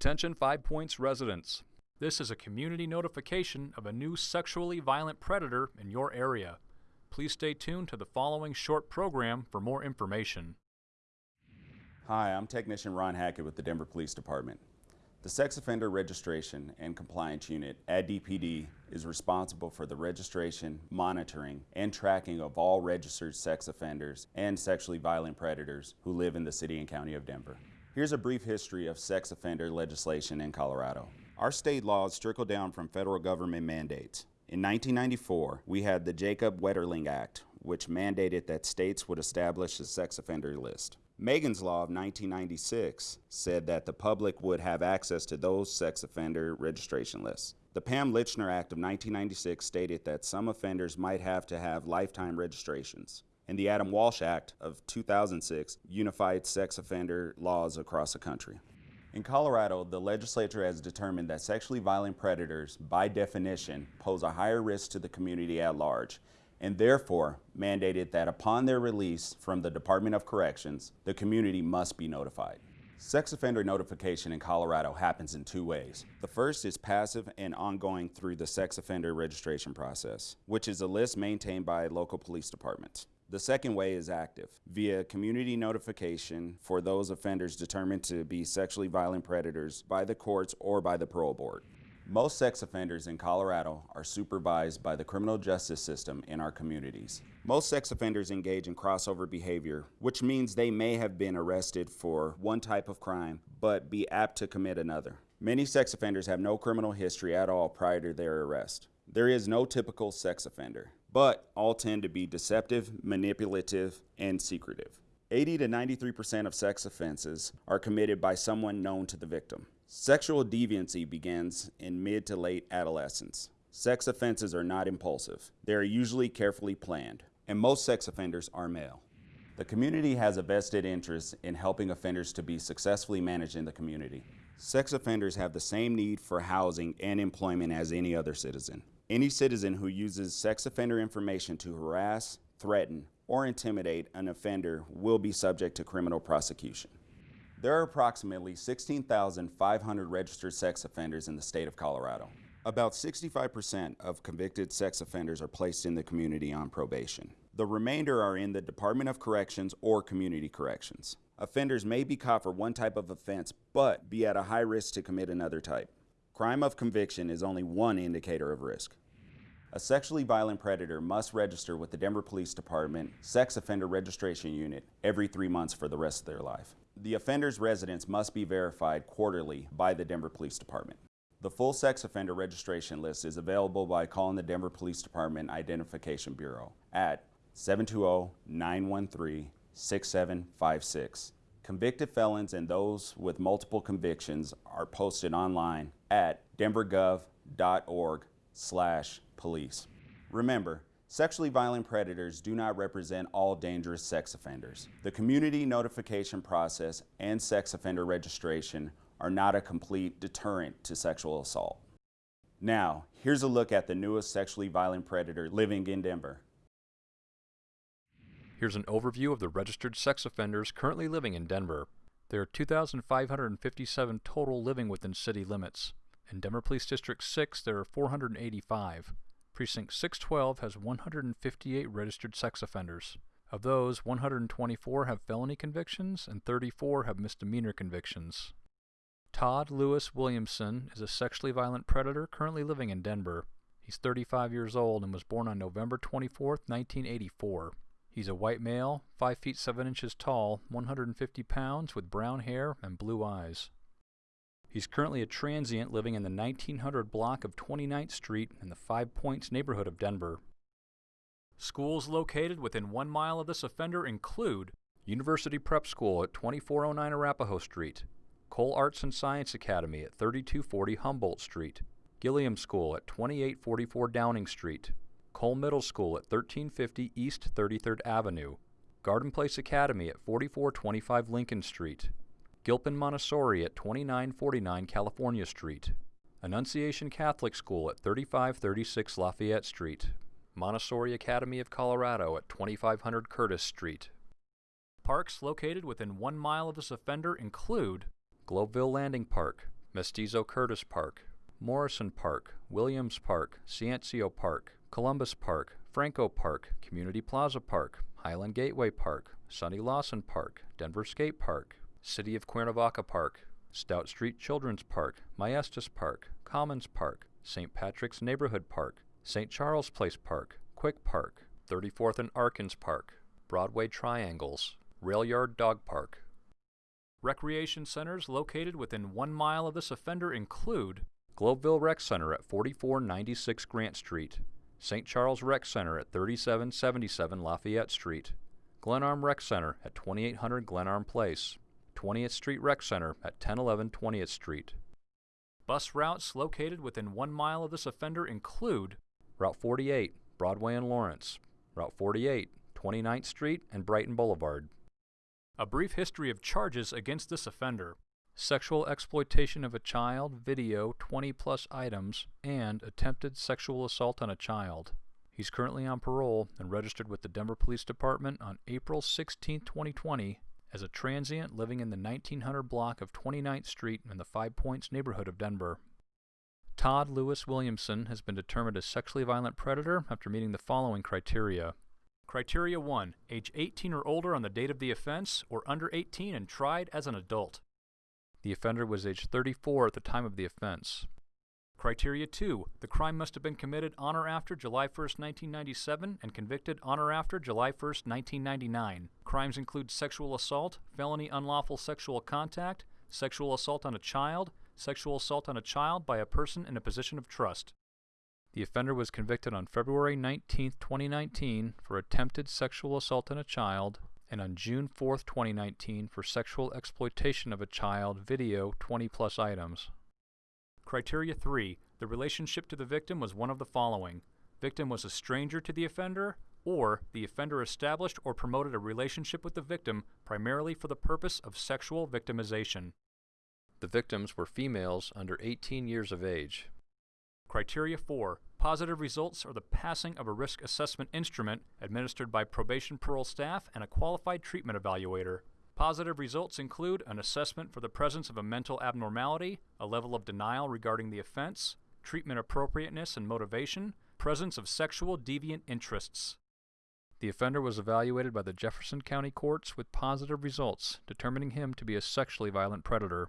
Attention Five Points residents. This is a community notification of a new sexually violent predator in your area. Please stay tuned to the following short program for more information. Hi, I'm Technician Ron Hackett with the Denver Police Department. The Sex Offender Registration and Compliance Unit at DPD is responsible for the registration, monitoring, and tracking of all registered sex offenders and sexually violent predators who live in the city and county of Denver. Here's a brief history of sex offender legislation in Colorado. Our state laws trickle down from federal government mandates. In 1994, we had the Jacob Wetterling Act, which mandated that states would establish a sex offender list. Megan's Law of 1996 said that the public would have access to those sex offender registration lists. The Pam Lychner Act of 1996 stated that some offenders might have to have lifetime registrations. And the Adam Walsh Act of 2006 unified sex offender laws across the country. In Colorado, the legislature has determined that sexually violent predators, by definition, pose a higher risk to the community at large and therefore mandated that upon their release from the Department of Corrections, the community must be notified. Sex offender notification in Colorado happens in two ways. The first is passive and ongoing through the sex offender registration process, which is a list maintained by local police departments. The second way is active, via community notification for those offenders determined to be sexually violent predators by the courts or by the parole board. Most sex offenders in Colorado are supervised by the criminal justice system in our communities. Most sex offenders engage in crossover behavior, which means they may have been arrested for one type of crime, but be apt to commit another. Many sex offenders have no criminal history at all prior to their arrest. There is no typical sex offender, but all tend to be deceptive, manipulative, and secretive. 80 to 93% of sex offenses are committed by someone known to the victim. Sexual deviancy begins in mid to late adolescence. Sex offenses are not impulsive. They are usually carefully planned, and most sex offenders are male. The community has a vested interest in helping offenders to be successfully managed in the community. Sex offenders have the same need for housing and employment as any other citizen. Any citizen who uses sex offender information to harass, threaten, or intimidate an offender will be subject to criminal prosecution. There are approximately 16,500 registered sex offenders in the state of Colorado. About 65% of convicted sex offenders are placed in the community on probation. The remainder are in the Department of Corrections or Community Corrections. Offenders may be caught for one type of offense, but be at a high risk to commit another type. Crime of conviction is only one indicator of risk. A sexually violent predator must register with the Denver Police Department Sex Offender Registration Unit every three months for the rest of their life. The offender's residence must be verified quarterly by the Denver Police Department. The full sex offender registration list is available by calling the Denver Police Department Identification Bureau at 720-913-6756. Convicted felons and those with multiple convictions are posted online at denvergov.org slash police. Remember, Sexually violent predators do not represent all dangerous sex offenders. The community notification process and sex offender registration are not a complete deterrent to sexual assault. Now, here's a look at the newest sexually violent predator living in Denver. Here's an overview of the registered sex offenders currently living in Denver. There are 2,557 total living within city limits. In Denver Police District 6, there are 485. Precinct 612 has 158 registered sex offenders. Of those, 124 have felony convictions and 34 have misdemeanor convictions. Todd Lewis Williamson is a sexually violent predator currently living in Denver. He's 35 years old and was born on November 24, 1984. He's a white male, 5 feet 7 inches tall, 150 pounds, with brown hair and blue eyes. He's currently a transient living in the 1900 block of 29th Street in the Five Points neighborhood of Denver. Schools located within one mile of this offender include University Prep School at 2409 Arapahoe Street, Cole Arts and Science Academy at 3240 Humboldt Street, Gilliam School at 2844 Downing Street, Cole Middle School at 1350 East 33rd Avenue, Garden Place Academy at 4425 Lincoln Street, Gilpin Montessori at 2949 California Street, Annunciation Catholic School at 3536 Lafayette Street, Montessori Academy of Colorado at 2500 Curtis Street. Parks located within one mile of this offender include Globeville Landing Park, Mestizo Curtis Park, Morrison Park, Williams Park, Ciencio Park, Columbus Park, Franco Park, Community Plaza Park, Highland Gateway Park, Sonny Lawson Park, Denver Skate Park, City of Cuernavaca Park, Stout Street Children's Park, Maestas Park, Commons Park, St. Patrick's Neighborhood Park, St. Charles Place Park, Quick Park, 34th and Arkins Park, Broadway Triangles, Rail Yard Dog Park. Recreation centers located within one mile of this offender include Globeville Rec Center at 4496 Grant Street, St. Charles Rec Center at 3777 Lafayette Street, Glenarm Rec Center at 2800 Glenarm Place, 20th Street Rec Center at 1011 20th Street. Bus routes located within one mile of this offender include Route 48, Broadway and Lawrence, Route 48, 29th Street and Brighton Boulevard. A brief history of charges against this offender. Sexual exploitation of a child, video, 20 plus items, and attempted sexual assault on a child. He's currently on parole and registered with the Denver Police Department on April 16, 2020, as a transient living in the 1900 block of 29th Street in the Five Points neighborhood of Denver. Todd Lewis Williamson has been determined a sexually violent predator after meeting the following criteria. Criteria 1. Age 18 or older on the date of the offense, or under 18 and tried as an adult. The offender was age 34 at the time of the offense. Criteria 2. The crime must have been committed on or after July 1, 1997 and convicted on or after July 1, 1999. Crimes include sexual assault, felony unlawful sexual contact, sexual assault on a child, sexual assault on a child by a person in a position of trust. The offender was convicted on February 19, 2019 for attempted sexual assault on a child and on June 4, 2019 for sexual exploitation of a child video 20 plus items. Criteria 3. The relationship to the victim was one of the following. Victim was a stranger to the offender, or the offender established or promoted a relationship with the victim primarily for the purpose of sexual victimization. The victims were females under 18 years of age. Criteria 4. Positive results are the passing of a risk assessment instrument administered by probation parole staff and a qualified treatment evaluator. Positive results include an assessment for the presence of a mental abnormality, a level of denial regarding the offense, treatment appropriateness and motivation, presence of sexual deviant interests. The offender was evaluated by the Jefferson County courts with positive results, determining him to be a sexually violent predator.